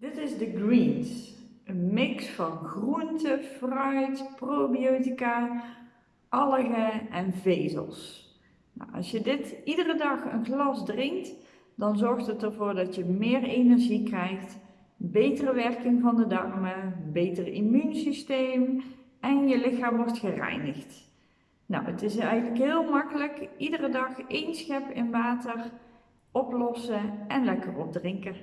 Dit is de Greens. Een mix van groente, fruit, probiotica, algen en vezels. Nou, als je dit iedere dag een glas drinkt, dan zorgt het ervoor dat je meer energie krijgt, betere werking van de darmen, beter immuunsysteem en je lichaam wordt gereinigd. Nou, het is eigenlijk heel makkelijk. Iedere dag één schep in water oplossen en lekker opdrinken.